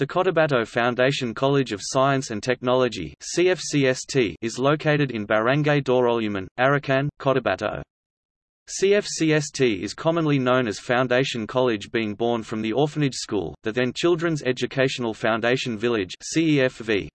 The Cotabato Foundation College of Science and Technology CFCST is located in Barangay Doroluman, Arakan, Cotabato. CFCST is commonly known as Foundation College being born from the orphanage school, the then Children's Educational Foundation Village CEFV.